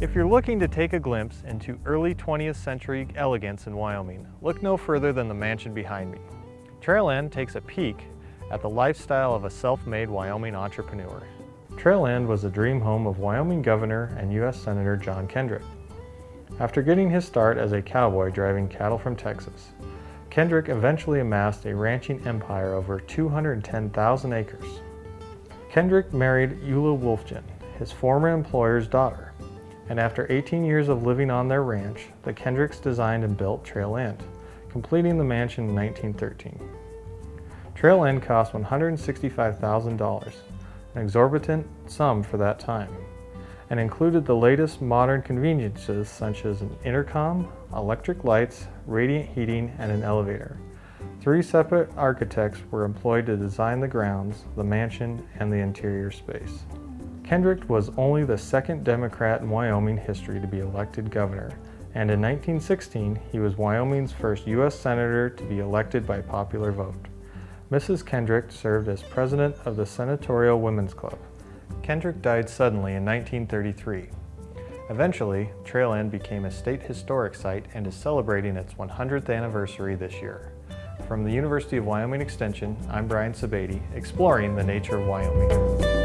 If you're looking to take a glimpse into early 20th century elegance in Wyoming, look no further than the mansion behind me. Trail End takes a peek at the lifestyle of a self-made Wyoming entrepreneur. Trail End was the dream home of Wyoming Governor and U.S. Senator John Kendrick. After getting his start as a cowboy driving cattle from Texas, Kendrick eventually amassed a ranching empire over 210,000 acres. Kendrick married Eula Wulfjen, his former employer's daughter, and after 18 years of living on their ranch, the Kendricks designed and built Trail End, completing the mansion in 1913. Trail End cost $165,000, an exorbitant sum for that time, and included the latest modern conveniences such as an intercom, electric lights, radiant heating, and an elevator. Three separate architects were employed to design the grounds, the mansion, and the interior space. Kendrick was only the second Democrat in Wyoming history to be elected governor, and in 1916 he was Wyoming's first U.S. Senator to be elected by popular vote. Mrs. Kendrick served as president of the Senatorial Women's Club. Kendrick died suddenly in 1933. Eventually, Trail End became a state historic site and is celebrating its 100th anniversary this year. From the University of Wyoming Extension, I'm Brian Sebade, exploring the nature of Wyoming.